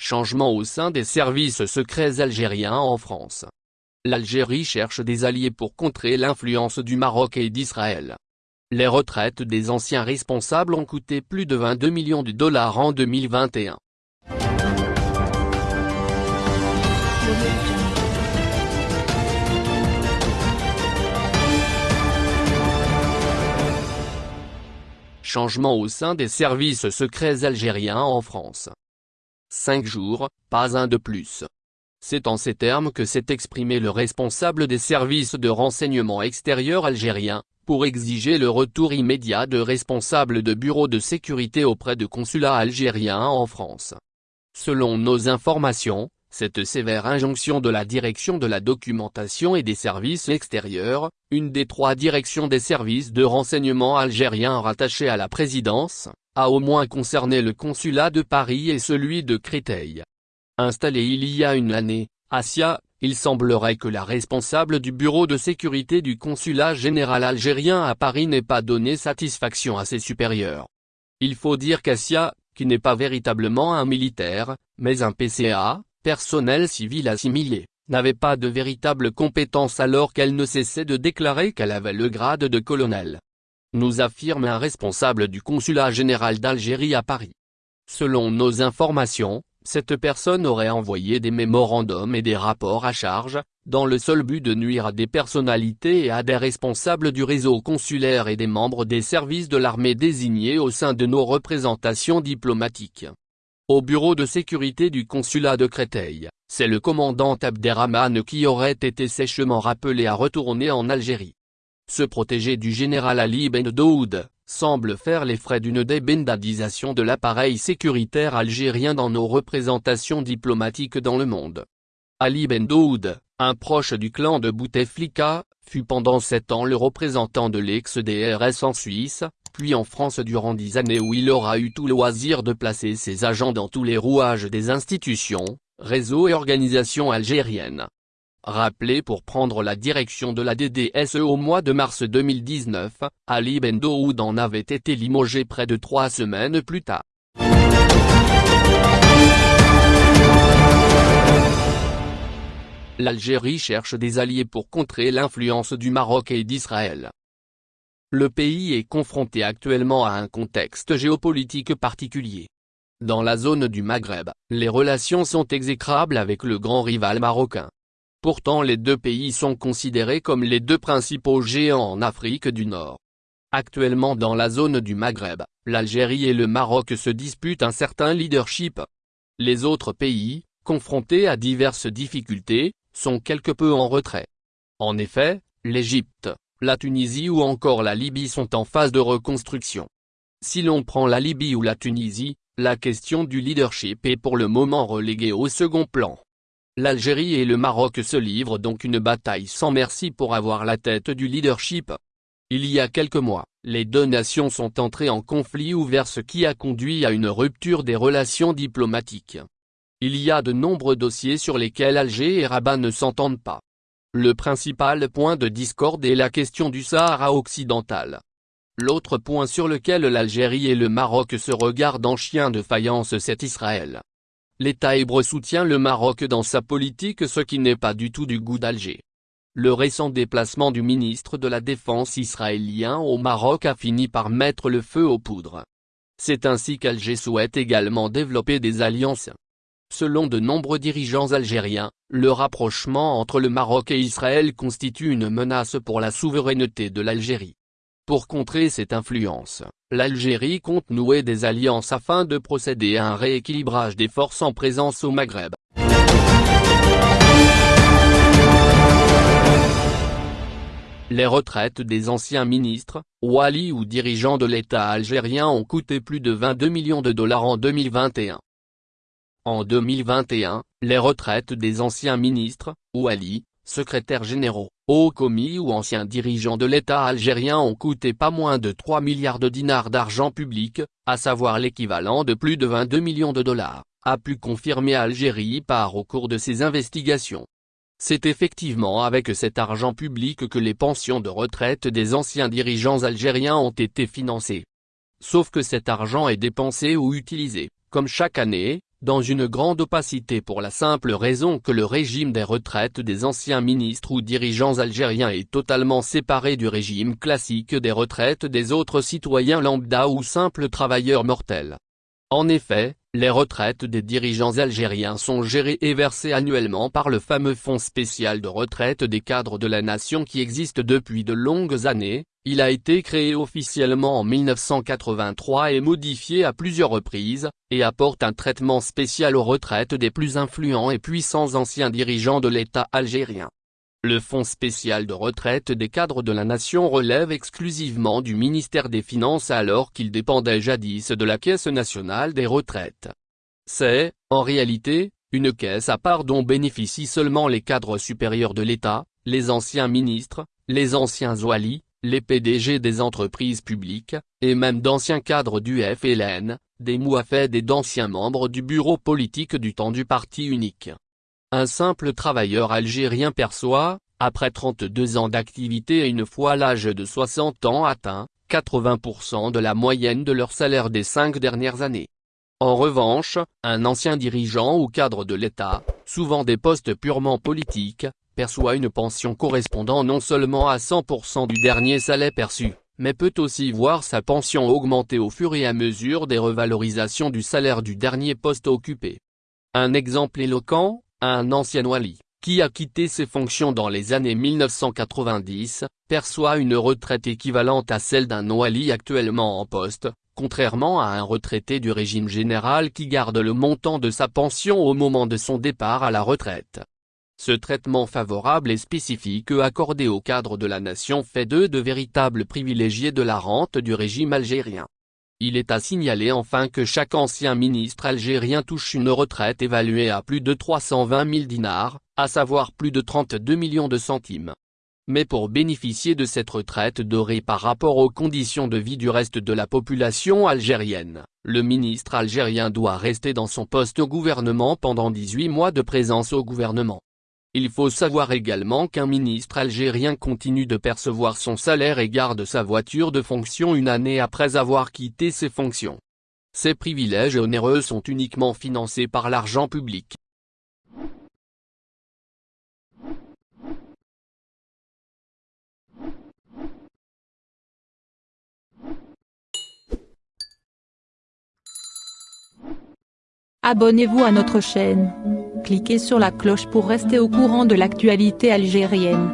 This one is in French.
Changement au sein des services secrets algériens en France. L'Algérie cherche des alliés pour contrer l'influence du Maroc et d'Israël. Les retraites des anciens responsables ont coûté plus de 22 millions de dollars en 2021. Changement au sein des services secrets algériens en France. Cinq jours, pas un de plus. C'est en ces termes que s'est exprimé le responsable des services de renseignement extérieur algérien, pour exiger le retour immédiat de responsables de bureaux de sécurité auprès de consulats algériens en France. Selon nos informations, cette sévère injonction de la direction de la documentation et des services extérieurs, une des trois directions des services de renseignement algériens rattachées à la présidence, a au moins concerné le consulat de Paris et celui de Créteil. Installé il y a une année, à il semblerait que la responsable du bureau de sécurité du consulat général algérien à Paris n'ait pas donné satisfaction à ses supérieurs. Il faut dire qu'Assia, qui n'est pas véritablement un militaire, mais un PCA, personnel civil assimilé, n'avait pas de véritable compétence alors qu'elle ne cessait de déclarer qu'elle avait le grade de colonel. Nous affirme un responsable du consulat général d'Algérie à Paris. Selon nos informations, cette personne aurait envoyé des mémorandums et des rapports à charge, dans le seul but de nuire à des personnalités et à des responsables du réseau consulaire et des membres des services de l'armée désignés au sein de nos représentations diplomatiques. Au bureau de sécurité du consulat de Créteil, c'est le commandant Abderrahman qui aurait été sèchement rappelé à retourner en Algérie. Ce protégé du général Ali Ben Daoud, semble faire les frais d'une débendadisation de l'appareil sécuritaire algérien dans nos représentations diplomatiques dans le monde. Ali Ben Daoud, un proche du clan de Bouteflika, fut pendant sept ans le représentant de l'ex-DRS en Suisse, puis en France durant dix années où il aura eu tout loisir de placer ses agents dans tous les rouages des institutions, réseaux et organisations algériennes. Rappelé pour prendre la direction de la DDSE au mois de mars 2019, Ali Bendoud en avait été limogé près de trois semaines plus tard. L'Algérie cherche des alliés pour contrer l'influence du Maroc et d'Israël. Le pays est confronté actuellement à un contexte géopolitique particulier. Dans la zone du Maghreb, les relations sont exécrables avec le grand rival marocain. Pourtant les deux pays sont considérés comme les deux principaux géants en Afrique du Nord. Actuellement dans la zone du Maghreb, l'Algérie et le Maroc se disputent un certain leadership. Les autres pays, confrontés à diverses difficultés, sont quelque peu en retrait. En effet, l'Égypte, la Tunisie ou encore la Libye sont en phase de reconstruction. Si l'on prend la Libye ou la Tunisie, la question du leadership est pour le moment reléguée au second plan. L'Algérie et le Maroc se livrent donc une bataille sans merci pour avoir la tête du leadership. Il y a quelques mois, les deux nations sont entrées en conflit ouvert ce qui a conduit à une rupture des relations diplomatiques. Il y a de nombreux dossiers sur lesquels Alger et Rabat ne s'entendent pas. Le principal point de discorde est la question du Sahara occidental. L'autre point sur lequel l'Algérie et le Maroc se regardent en chien de faïence c'est Israël. L'État hébreu soutient le Maroc dans sa politique ce qui n'est pas du tout du goût d'Alger. Le récent déplacement du ministre de la Défense israélien au Maroc a fini par mettre le feu aux poudres. C'est ainsi qu'Alger souhaite également développer des alliances. Selon de nombreux dirigeants algériens, le rapprochement entre le Maroc et Israël constitue une menace pour la souveraineté de l'Algérie. Pour contrer cette influence, l'Algérie compte nouer des alliances afin de procéder à un rééquilibrage des forces en présence au Maghreb. Les retraites des anciens ministres, wali ou dirigeants de l'État algérien ont coûté plus de 22 millions de dollars en 2021. En 2021, les retraites des anciens ministres, Ouali, secrétaires généraux, hauts commis ou anciens dirigeants de l'État algérien ont coûté pas moins de 3 milliards de dinars d'argent public, à savoir l'équivalent de plus de 22 millions de dollars, a pu confirmer Algérie par au cours de ses investigations. C'est effectivement avec cet argent public que les pensions de retraite des anciens dirigeants algériens ont été financées. Sauf que cet argent est dépensé ou utilisé, comme chaque année, dans une grande opacité pour la simple raison que le régime des retraites des anciens ministres ou dirigeants algériens est totalement séparé du régime classique des retraites des autres citoyens lambda ou simples travailleurs mortels. En effet, les retraites des dirigeants algériens sont gérées et versées annuellement par le fameux Fonds spécial de retraite des cadres de la nation qui existe depuis de longues années, il a été créé officiellement en 1983 et modifié à plusieurs reprises, et apporte un traitement spécial aux retraites des plus influents et puissants anciens dirigeants de l'État algérien. Le Fonds spécial de retraite des cadres de la nation relève exclusivement du ministère des Finances alors qu'il dépendait jadis de la Caisse nationale des retraites. C'est, en réalité, une caisse à part dont bénéficient seulement les cadres supérieurs de l'État, les anciens ministres, les anciens oualis, les PDG des entreprises publiques, et même d'anciens cadres du FLN, des mouafed et d'anciens membres du bureau politique du temps du parti unique. Un simple travailleur algérien perçoit, après 32 ans d'activité et une fois l'âge de 60 ans atteint, 80% de la moyenne de leur salaire des cinq dernières années. En revanche, un ancien dirigeant ou cadre de l'État, souvent des postes purement politiques, perçoit une pension correspondant non seulement à 100% du dernier salaire perçu, mais peut aussi voir sa pension augmenter au fur et à mesure des revalorisations du salaire du dernier poste occupé. Un exemple éloquent, un ancien Wali, qui a quitté ses fonctions dans les années 1990, perçoit une retraite équivalente à celle d'un Wali actuellement en poste, contrairement à un retraité du régime général qui garde le montant de sa pension au moment de son départ à la retraite. Ce traitement favorable et spécifique accordé au cadre de la nation fait d'eux de véritables privilégiés de la rente du régime algérien. Il est à signaler enfin que chaque ancien ministre algérien touche une retraite évaluée à plus de 320 000 dinars, à savoir plus de 32 millions de centimes. Mais pour bénéficier de cette retraite dorée par rapport aux conditions de vie du reste de la population algérienne, le ministre algérien doit rester dans son poste au gouvernement pendant 18 mois de présence au gouvernement. Il faut savoir également qu'un ministre algérien continue de percevoir son salaire et garde sa voiture de fonction une année après avoir quitté ses fonctions. Ces privilèges onéreux sont uniquement financés par l'argent public. Abonnez-vous à notre chaîne. Cliquez sur la cloche pour rester au courant de l'actualité algérienne.